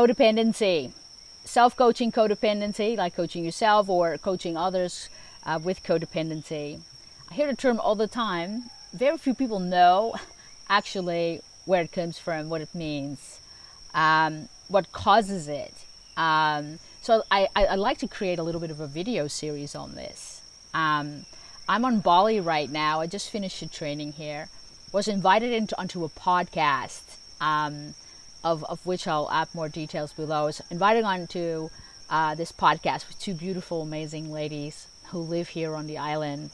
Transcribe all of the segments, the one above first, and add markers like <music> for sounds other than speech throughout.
codependency, self coaching codependency, like coaching yourself or coaching others uh, with codependency. I hear the term all the time. Very few people know actually where it comes from, what it means, um, what causes it. Um, so I, I, I, like to create a little bit of a video series on this. Um, I'm on Bali right now. I just finished a training here. Was invited into onto a podcast, um, of, of which I'll add more details below. I was invited onto uh, this podcast with two beautiful, amazing ladies who live here on the island,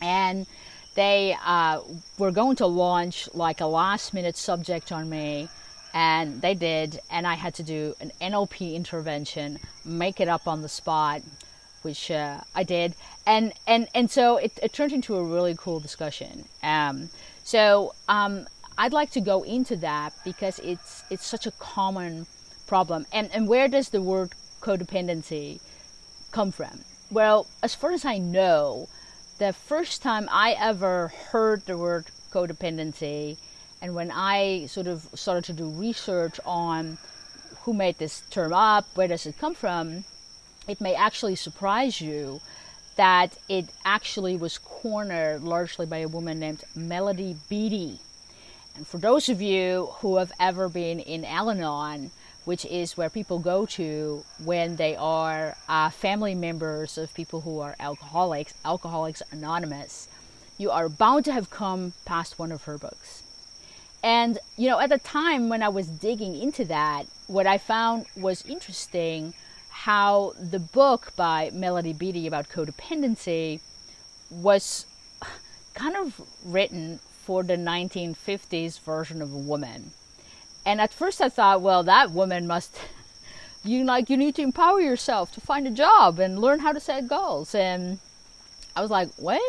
and they uh, were going to launch like a last minute subject on me and they did and i had to do an nlp intervention make it up on the spot which uh, i did and and and so it, it, turned into a really cool discussion um, so um, i'd like to go into that because it's it's such a common problem and and where does the word codependency come from well as far as i know the first time I ever heard the word codependency, and when I sort of started to do research on who made this term up, where does it come from, it may actually surprise you that it actually was cornered largely by a woman named Melody Beattie. And for those of you who have ever been in Al Anon, which is where people go to when they are uh, family members of people who are alcoholics, Alcoholics Anonymous. You are bound to have come past one of her books. And, you know, at the time when I was digging into that, what I found was interesting how the book by Melody Beattie about codependency was kind of written for the 1950s version of a woman and at first I thought, well, that woman must, <laughs> you like, you need to empower yourself to find a job and learn how to set goals. And I was like, what?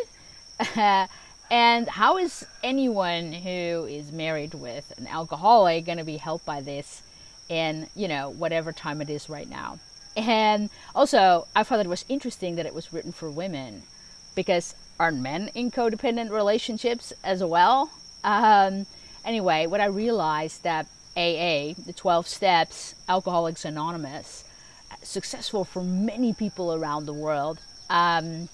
<laughs> and how is anyone who is married with an alcoholic going to be helped by this in, you know, whatever time it is right now? And also, I thought it was interesting that it was written for women because aren't men in codependent relationships as well? Um, anyway, what I realized that AA, the 12 Steps, Alcoholics Anonymous, successful for many people around the world, um,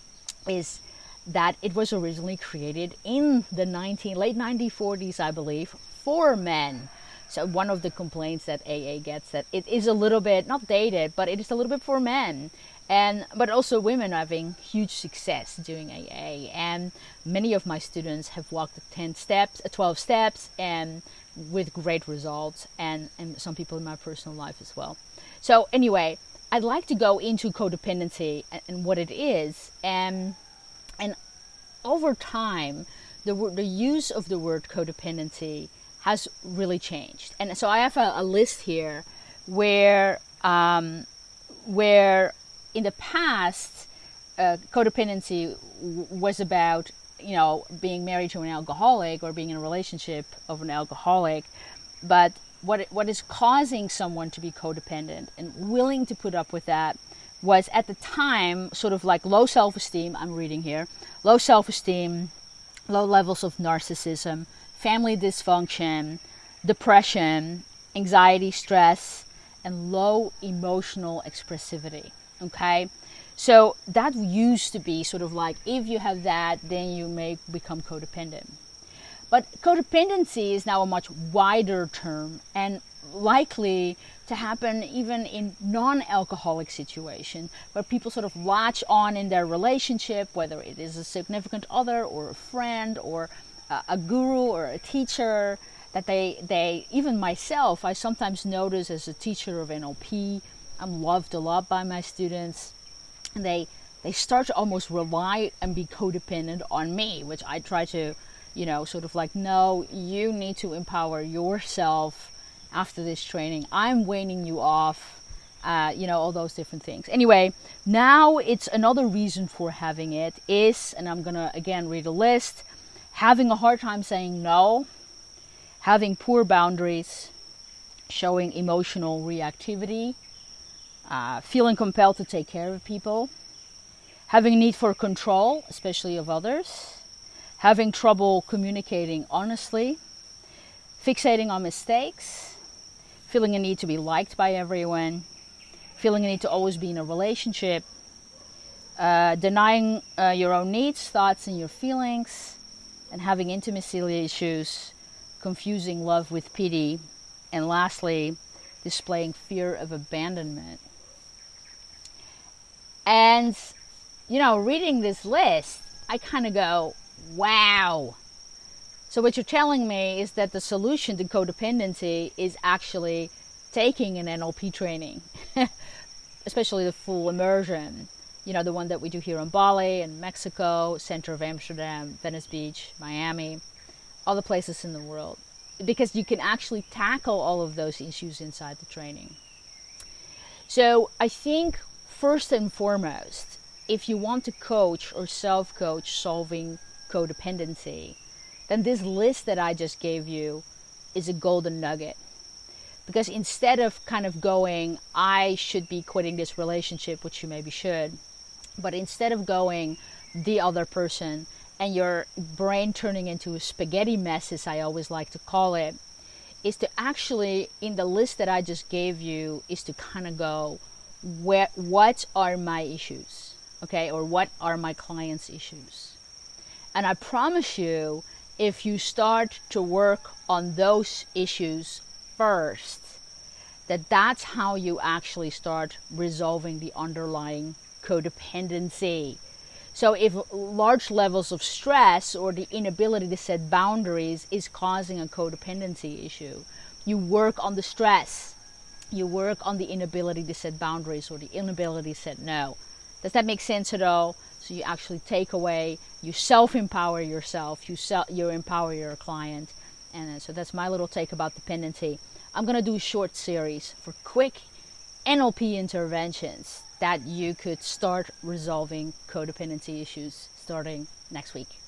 is that it was originally created in the 19, late 1940s, I believe, for men. So one of the complaints that AA gets that it is a little bit not dated, but it is a little bit for men, and but also women are having huge success doing AA. And many of my students have walked the 10 steps, 12 steps, and with great results and, and some people in my personal life as well. So anyway, I'd like to go into codependency and, and what it is and and over time the the use of the word codependency has really changed. And so I have a, a list here where um, where in the past uh, codependency was about you know, being married to an alcoholic or being in a relationship of an alcoholic, but what what is causing someone to be codependent and willing to put up with that was at the time sort of like low self-esteem. I'm reading here, low self-esteem, low levels of narcissism, family dysfunction, depression, anxiety, stress, and low emotional expressivity. Okay, so that used to be sort of like if you have that, then you may become codependent. But codependency is now a much wider term and likely to happen even in non-alcoholic situations where people sort of latch on in their relationship, whether it is a significant other or a friend or a guru or a teacher, that they, they even myself, I sometimes notice as a teacher of NLP, I'm loved a lot by my students and they they start to almost rely and be codependent on me, which I try to, you know, sort of like, no, you need to empower yourself after this training. I'm weaning you off, uh, you know, all those different things. Anyway, now it's another reason for having it is, and I'm gonna again read a list, having a hard time saying no, having poor boundaries, showing emotional reactivity uh, feeling compelled to take care of people, having a need for control, especially of others, having trouble communicating honestly, fixating on mistakes, feeling a need to be liked by everyone, feeling a need to always be in a relationship, uh, denying uh, your own needs, thoughts, and your feelings, and having intimacy issues, confusing love with pity, and lastly, displaying fear of abandonment. And, you know, reading this list, I kind of go, wow. So, what you're telling me is that the solution to codependency is actually taking an NLP training, <laughs> especially the full immersion. You know, the one that we do here in Bali and Mexico, center of Amsterdam, Venice Beach, Miami, all the places in the world. Because you can actually tackle all of those issues inside the training. So, I think first and foremost, if you want to coach or self coach solving codependency, then this list that I just gave you is a golden nugget. Because instead of kind of going, I should be quitting this relationship, which you maybe should, but instead of going, the other person, and your brain turning into a spaghetti mess, as I always like to call it, is to actually, in the list that I just gave you, is to kind of go, where what are my issues okay? Or what are my clients issues? And i promise you if you start to work on those issues first that that's how you actually start resolving the underlying codependency. So if large levels of stress or the inability to set boundaries is causing a codependency issue you work on the stress you work on the inability to set boundaries or the inability to set no. Does that make sense at all? So you actually take away, you self-empower yourself, you self, you empower your client, and uh, so that's my little take about dependency. I'm gonna do a short series for quick NLP interventions that you could start resolving codependency issues starting next week.